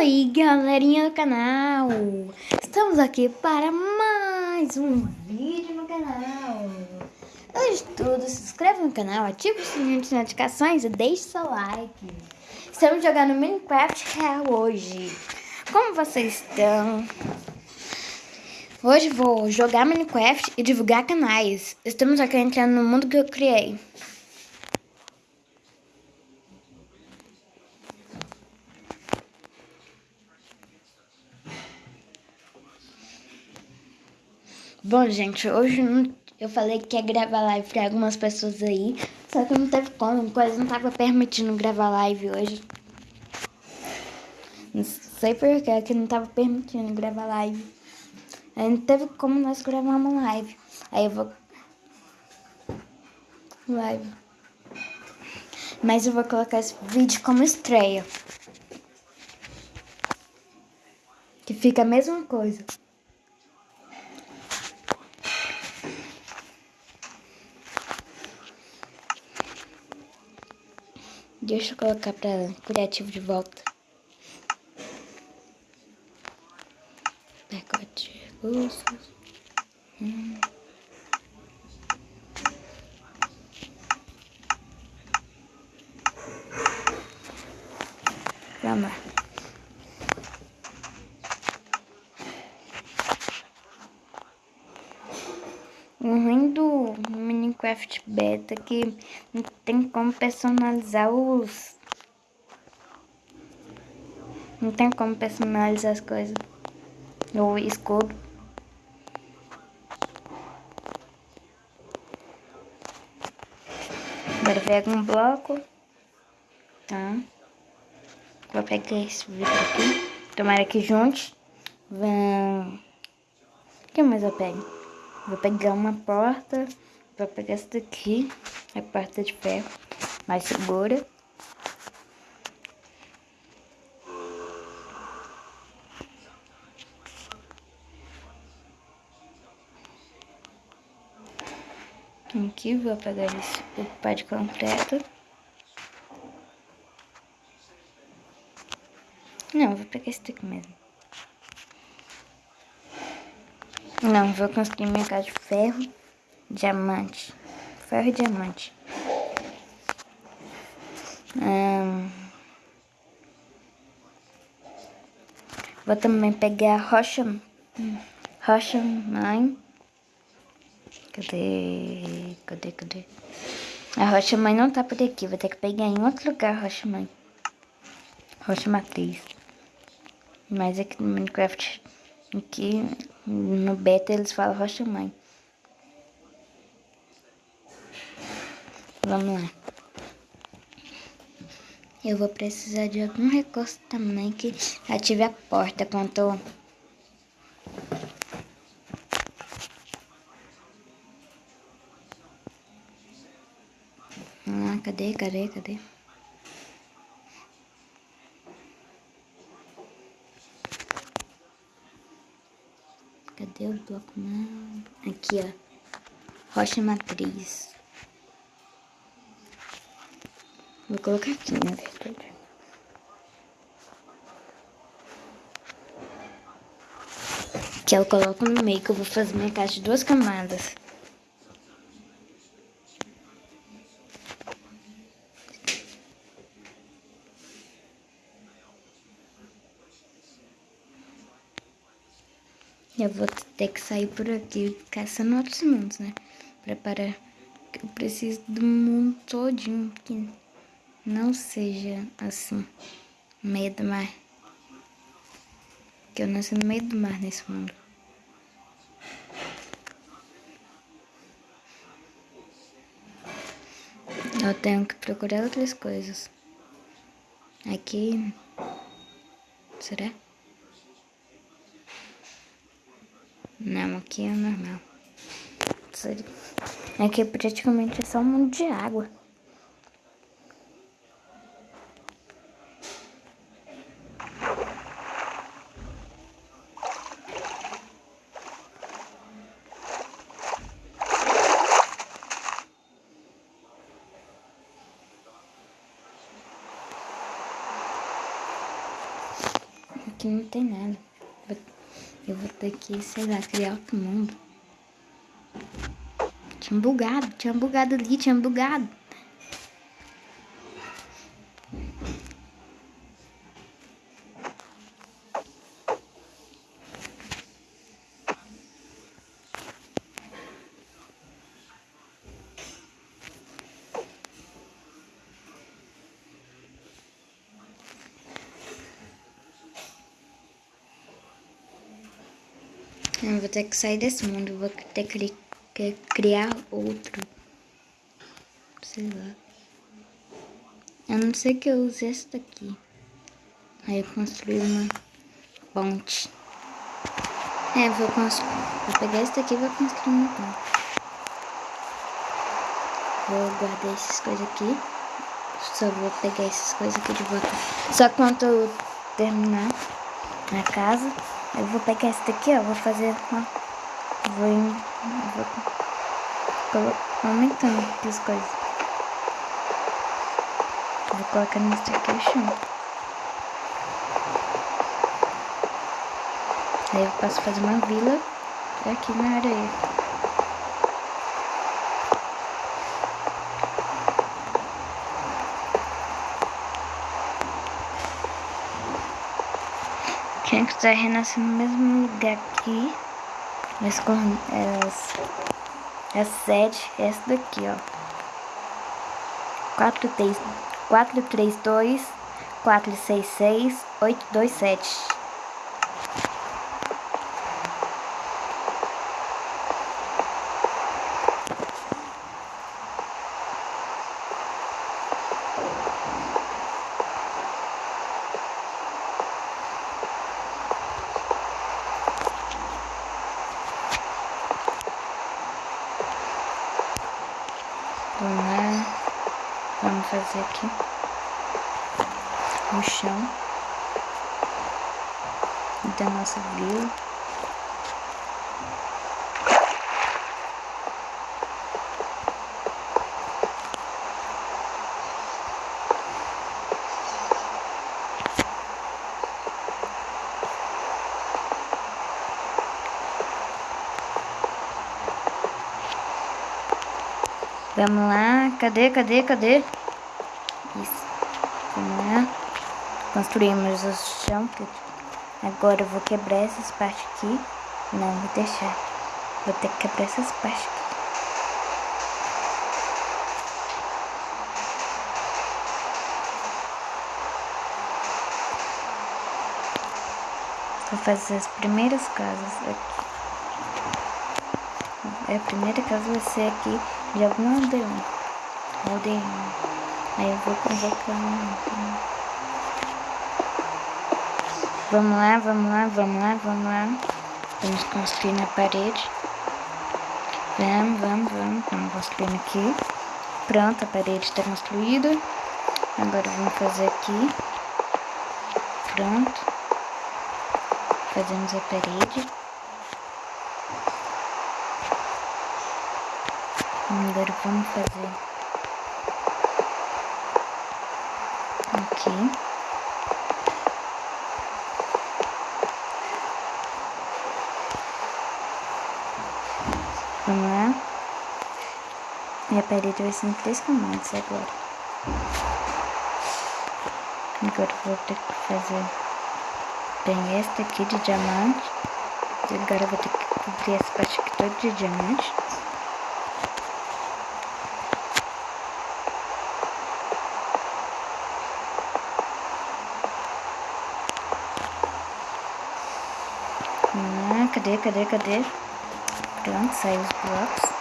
Oi, galerinha do canal! Estamos aqui para mais um vídeo no canal. Antes de tudo, se inscreva no canal, ative o sininho de notificações e deixe seu like. Estamos jogando Minecraft Real hoje. Como vocês estão? Hoje vou jogar Minecraft e divulgar canais. Estamos aqui entrando no mundo que eu criei. Bom, gente, hoje eu falei que ia gravar live pra algumas pessoas aí, só que não teve como, quase não tava permitindo gravar live hoje. Não sei porquê que não tava permitindo gravar live. Aí não teve como nós gravar uma live. Aí eu vou... Live. Mas eu vou colocar esse vídeo como estreia. Que fica a mesma coisa. Deixa eu colocar para criativo de volta. Pacote de recursos. Hum. Vamos lá. O ruim do Minecraft Beta que tem como personalizar os... Não tem como personalizar as coisas. O escudo. Agora pega um bloco. Tá. Vou pegar esse vidro aqui. Tomara que junte. Vão... O que mais eu pego? Vou pegar uma porta, vou pegar essa daqui, a porta de ferro, mais segura. Aqui vou pegar esse pá de concreto. Não, vou pegar esse daqui mesmo. Não, vou construir minha casa de ferro, diamante. Ferro e diamante. Vou também pegar rocha, rocha mãe. Cadê? Cadê, cadê? A rocha mãe não tá por aqui, vou ter que pegar em outro lugar a rocha mãe. Rocha matriz. Mas aqui no Minecraft, aqui no beta eles falam rocha mãe. Vamos lá. Eu vou precisar de algum recurso também que ative a porta quando eu... Ah, cadê, cadê, cadê? Cadê o bloco? Não. Aqui, ó. Rocha matriz. Vou colocar aqui, na verdade. Que eu coloco no meio, que eu vou fazer minha casa de duas camadas. Eu vou ter que sair por aqui caçando outros mundos, né? Preparar. Eu preciso do mundo todinho que não seja assim, meio do mar. Que eu nasci no meio do mar nesse mundo. Eu tenho que procurar outras coisas. Aqui. Será? Não, aqui é normal. Aqui praticamente é só um mundo de água. Aqui não tem nada. Eu vou ter que, sei lá, criar outro mundo. Tinha bugado, tinha bugado ali, tinha bugado. Eu vou ter que sair desse mundo, vou ter que criar outro. Sei lá. Eu não sei que eu use esse daqui. Aí eu construí uma ponte. É, vou construir. Vou pegar esse daqui e vou construir uma ponte. Vou guardar essas coisas aqui. Só vou pegar essas coisas aqui de volta. Só quando eu terminar a casa. Eu vou pegar esse daqui, ó. Vou fazer uma. Vou, vou aumentando aqui as coisas. Vou colocar nesse aqui o chão. Aí eu posso fazer uma vila aqui na areia. Tinha que estar renascendo no mesmo lugar aqui. Mas com as, as sete, essa daqui, ó. 4, 3, 4, 3, 2, 4, 6, 6, 8, 2, 7. Vamos lá. Vamos fazer aqui no chão da nossa vila. Vamos lá, cadê, cadê, cadê? Isso. Vamos lá. Construímos o chão. Agora eu vou quebrar essas partes aqui. Não, vou deixar. Vou ter que quebrar essas partes aqui. Vou fazer as primeiras casas aqui. A primeira casa vai ser aqui de algum aldeão. Aldeão. Aí eu vou convocar um. Vamos lá, vamos lá, vamos lá, vamos lá. Vamos construir na parede. Vamos, vamos, vamos. Vamos construindo aqui. Pronto, a parede está construída. Agora vamos fazer aqui. Pronto. Fazemos a parede. Agora vamos fazer aqui. Vamos lá. E a parede vai ser em três camadas agora. Agora vou ter que fazer bem esta aqui de diamante. Agora vou ter que cobrir essa parte aqui toda de diamante. Cadê, cadê, cadê? Pronto, saiu os blocos.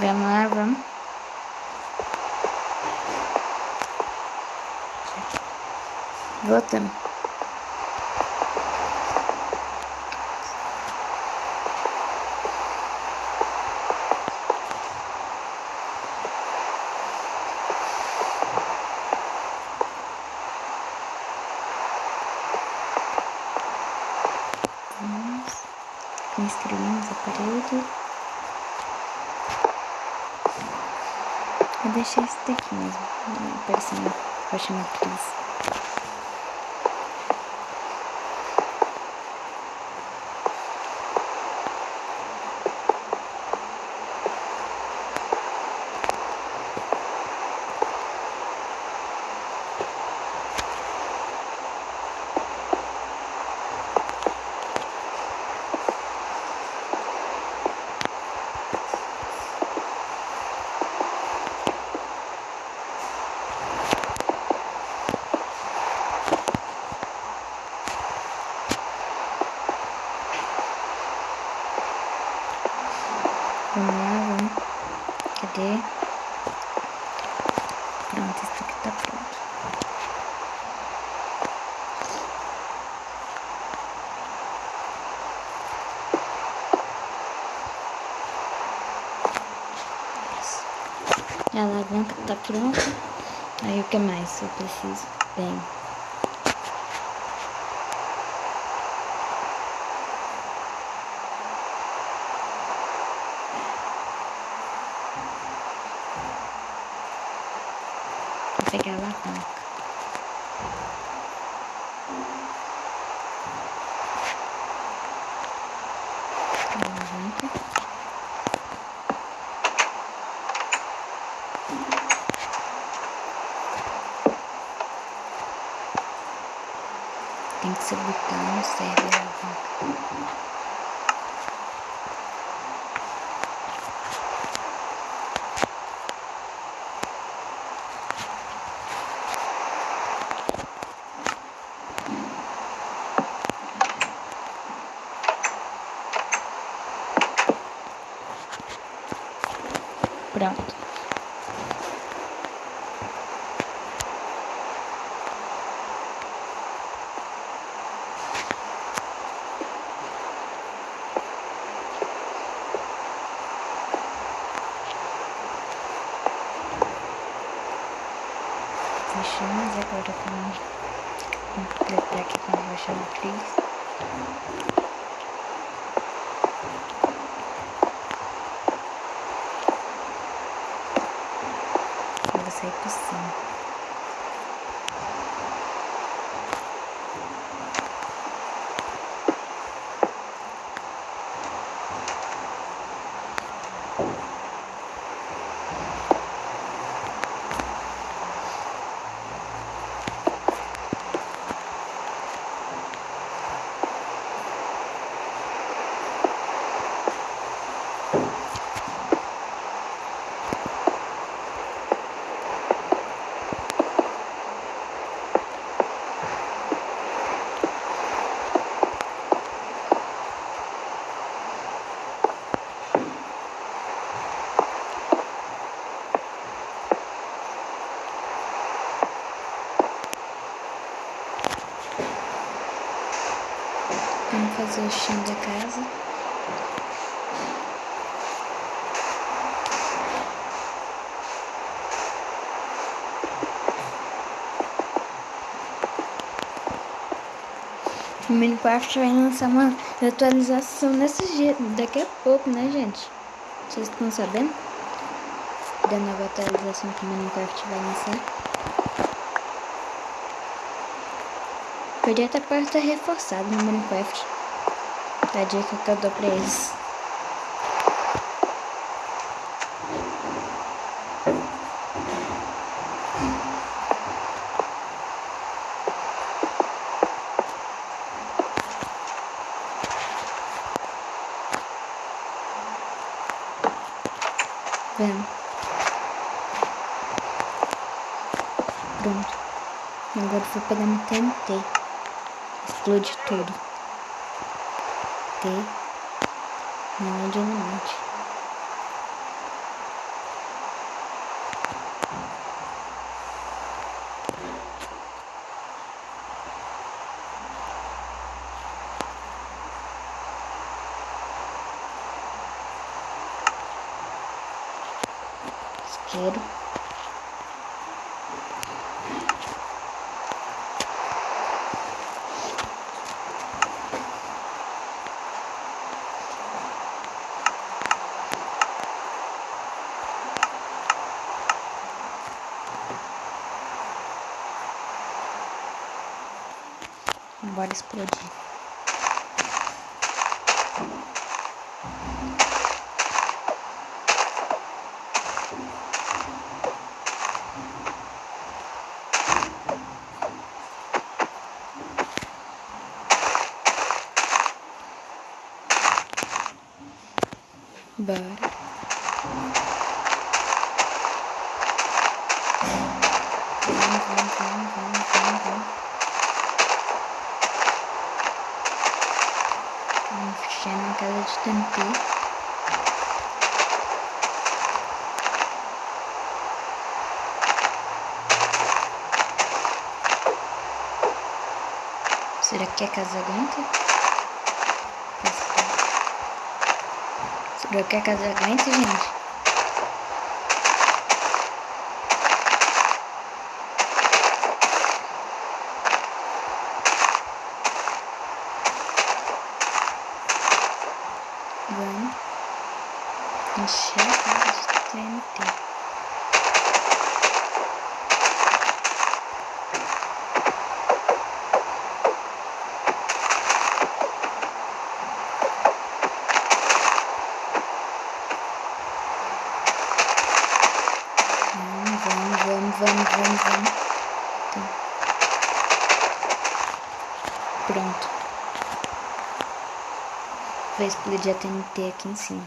Vamos lá, vamos. Voltamos. com estrelinhas parede. Vou deixar esse daqui mesmo, parecendo roxa matriz. Vamos lá, vamos. Cadê? Pronto, isso aqui tá pronto. Isso. A alavanca tá pronta. Aí o que mais eu preciso? Bem. pegar a. Alavanca. 100%. Fazer o chão da casa. O Minecraft vai lançar uma atualização nesses dias, daqui a pouco, né, gente? Vocês estão sabendo? Da nova atualização que o Minecraft vai lançar. Podia até porta reforçada no Minecraft. Da dica que eu dou pra eles. Vendo? Pronto. Agora vou pegar no TNT explode tudo. T. Não é dinamite. Isqueiro. Bora explodir. Bora. Vamos, vamos, vamos, vamos, vamos, vamos. Vamos fechar na casa de TNT. Será que a casa aguenta? Será que a casa aguenta, gente? Vamos encher a casa de TNT. Vamos, vamos, vamos, vamos, vamos, vamos. Tá. Pronto. Explodir a TNT aqui em cima.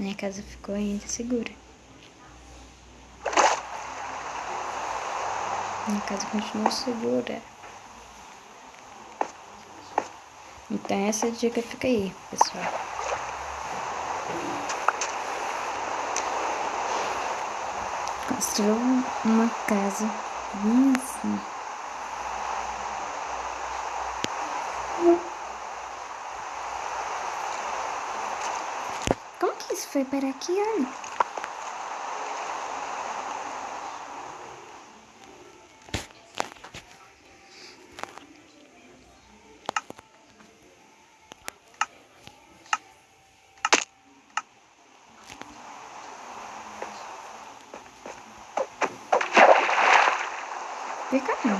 Minha casa ficou ainda segura. Minha casa continua segura. Então essa dica fica aí, pessoal. Construa uma casa bem assim. Como que isso foi para aqui, olha? Fica não.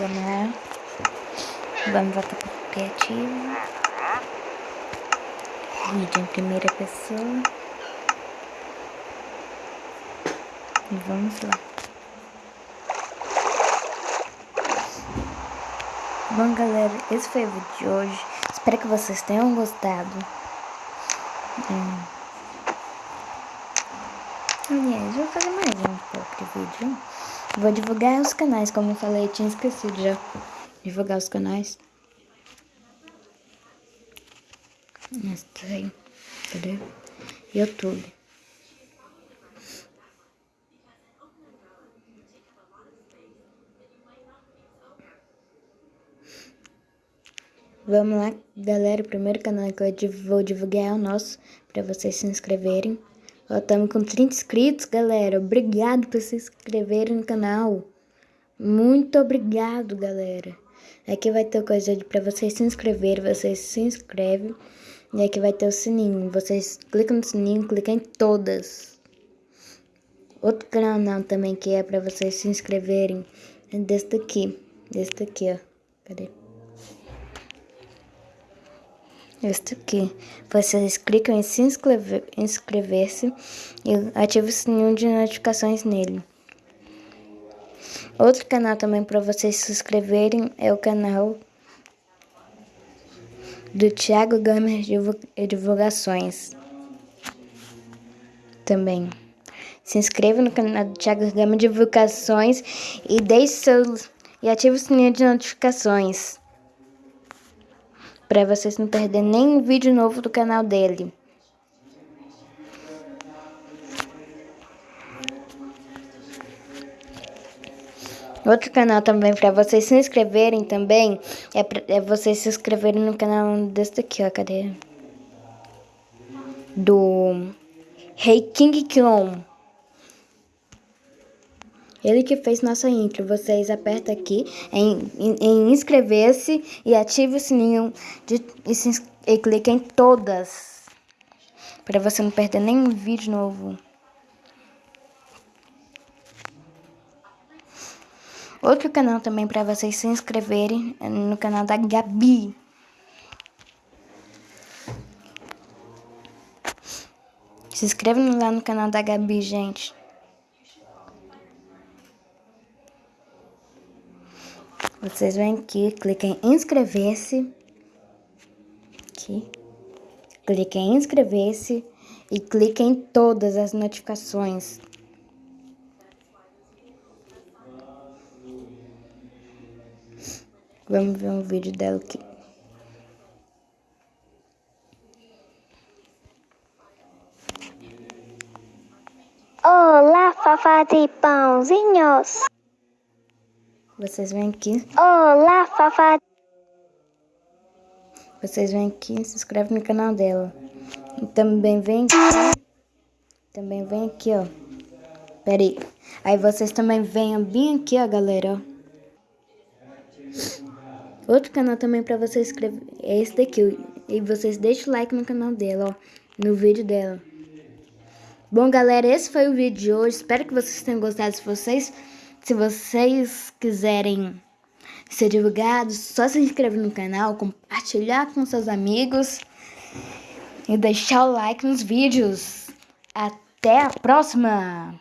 Vamos lá. Vamos voltar para o criativo. Vídeo em primeira pessoa. E vamos lá. Bom, galera, esse foi o vídeo de hoje. Espero que vocês tenham gostado. Hum. Vou fazer mais um outro vídeo. Vou divulgar os canais, como eu falei, eu tinha esquecido já. Divulgar os canais. Esse aí. Cadê? YouTube. Vamos lá, galera. O primeiro canal que eu vou divulgar é o nosso, para vocês se inscreverem. Ó, estamos com 30 inscritos, galera. Obrigado por se inscreverem no canal. Muito obrigado, galera. Aqui vai ter coisa para vocês se inscreverem, vocês se inscrevem. E aqui vai ter o sininho. Vocês clicam no sininho, clicam em todas. Outro canal também que é para vocês se inscreverem é desse daqui. Desse daqui, ó. Cadê? Este aqui. Vocês clicam em se inscrever, inscrever-se e ativa o sininho de notificações nele. Outro canal também para vocês se inscreverem é o canal do Thiago Gamer Divulgações. Também. Se inscreva no canal do Thiago Gamer Divulgações e deixe seus e ative o sininho de notificações para vocês não perderem nenhum vídeo novo do canal dele. Outro canal também para vocês se inscreverem também é, pra, é vocês se inscreverem no canal desse aqui, ó, cadê? Do Rei King Clone. Ele que fez nossa intro. Vocês apertam aqui em, em, em inscrever-se e ative o sininho de, e, se, e clique em todas. Para você não perder nenhum vídeo novo. Outro canal também para vocês se inscreverem é no canal da Gabi. Se inscreve lá no canal da Gabi, gente. Vocês vêm aqui, cliquem em inscrever-se. Aqui. Cliquem em inscrever-se e cliquem em todas as notificações. Vamos ver um vídeo dela aqui. Olá, fafá de pãozinhos. Vocês vêm aqui. Olá, fafá. Vocês vêm aqui e se inscrevem no canal dela. E também vem aqui. Também vem aqui, ó. Pera aí. Aí vocês também venham bem aqui, ó, galera. Outro canal também pra você inscrever é esse daqui. E vocês deixem o like no canal dela, ó. No vídeo dela. Bom, galera, esse foi o vídeo de hoje. Espero que vocês tenham gostado. Se vocês, se vocês quiserem ser divulgados, só se inscrever no canal, compartilhar com seus amigos e deixar o like nos vídeos. Até a próxima!